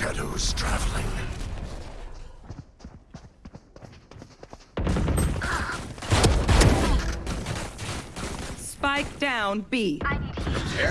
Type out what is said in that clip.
shadows traveling. Spike down B. Prepare!